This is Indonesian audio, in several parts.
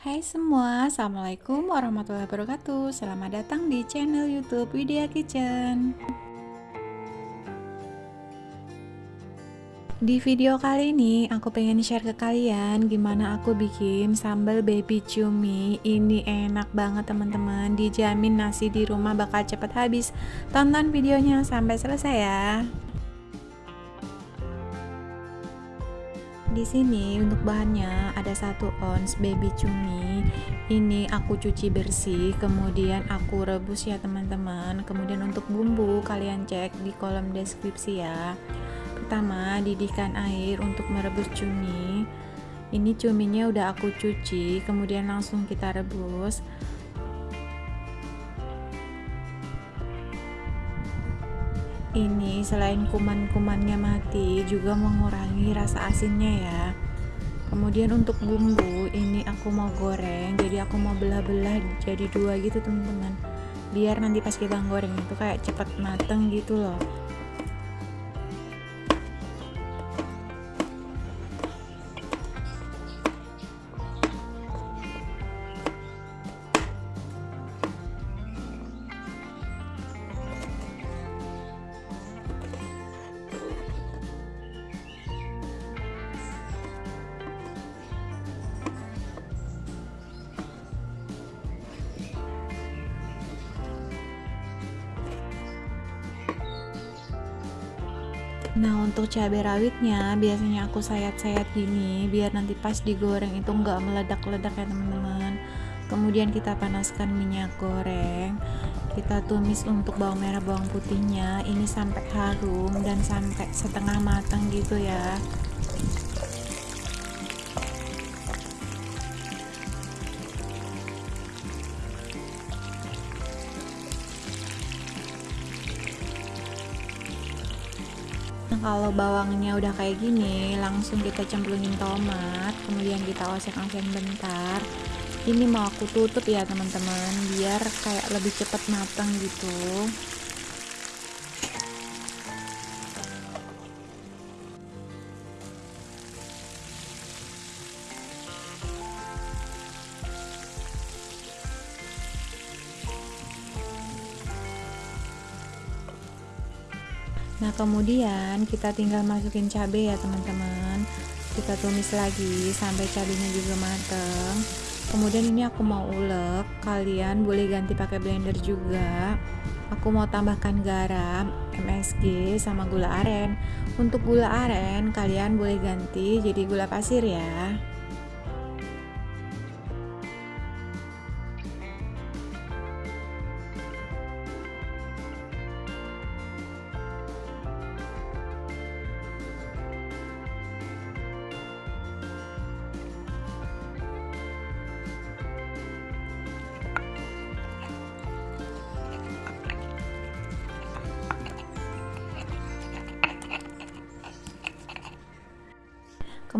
Hai semua, Assalamualaikum warahmatullahi wabarakatuh. Selamat datang di channel youtube Widya Kitchen. Di video kali ini aku pengen share ke kalian gimana aku bikin sambal baby cumi. Ini enak banget teman-teman. Dijamin nasi di rumah bakal cepet habis. Tonton videonya sampai selesai ya Di sini untuk bahannya ada satu ons baby cumi. Ini aku cuci bersih, kemudian aku rebus ya teman-teman. Kemudian untuk bumbu kalian cek di kolom deskripsi ya. Pertama, didihkan air untuk merebus cumi. Ini cuminya udah aku cuci, kemudian langsung kita rebus. Ini selain kuman-kumannya mati juga mengurangi rasa asinnya ya. Kemudian untuk bumbu ini aku mau goreng jadi aku mau belah-belah jadi dua gitu teman-teman. Biar nanti pas kita goreng itu kayak cepat mateng gitu loh Nah untuk cabai rawitnya biasanya aku sayat-sayat gini biar nanti pas digoreng itu nggak meledak-ledak ya teman-teman. Kemudian kita panaskan minyak goreng. Kita tumis untuk bawang merah bawang putihnya. Ini sampai harum dan sampai setengah matang gitu ya kalau bawangnya udah kayak gini, langsung kita cemplungin tomat, kemudian kita oseng-oseng bentar. Ini mau aku tutup ya teman-teman, biar kayak lebih cepat matang gitu. Nah kemudian kita tinggal masukin cabai ya teman-teman. Kita tumis lagi sampai cabenya juga mateng. Kemudian ini aku mau ulek. Kalian boleh ganti pakai blender juga. Aku mau tambahkan garam MSG sama gula aren. Untuk gula aren kalian boleh ganti jadi gula pasir ya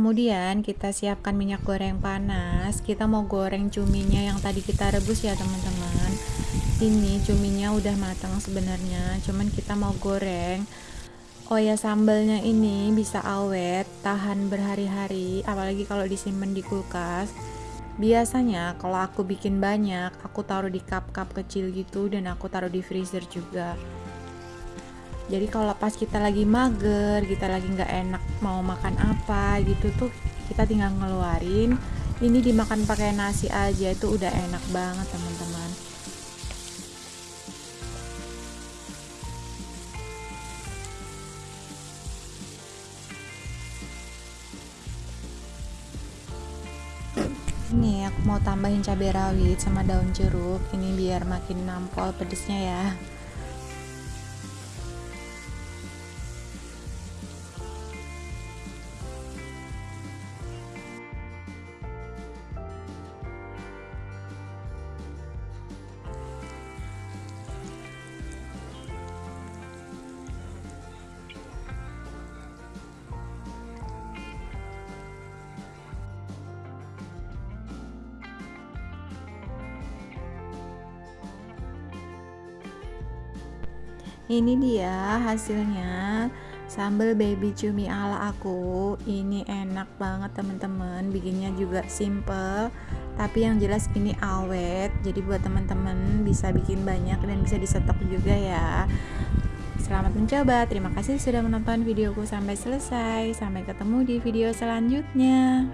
Kemudian kita siapkan minyak goreng panas. Kita mau goreng cuminya yang tadi kita rebus ya teman-teman. Ini cuminya udah matang sebenarnya, cuman kita mau goreng. Oh ya sambalnya ini bisa awet, tahan berhari-hari, apalagi kalau disimpan di kulkas. Biasanya kalau aku bikin banyak, aku taruh di cup-cup kecil gitu dan aku taruh di freezer juga jadi kalau pas kita lagi mager kita lagi nggak enak mau makan apa gitu tuh kita tinggal ngeluarin. Ini dimakan pakai nasi aja itu udah enak banget teman-teman. Ini aku mau tambahin cabai rawit sama daun jeruk. Ini biar makin nampol pedesnya ya ini dia hasilnya. Sambal baby cumi ala aku. Ini enak banget teman-teman. Bikinnya juga simple. Tapi yang jelas ini awet. Jadi buat teman-teman bisa bikin banyak dan bisa disetok juga ya. Selamat mencoba, terima kasih sudah menonton videoku sampai selesai. Sampai ketemu di video selanjutnya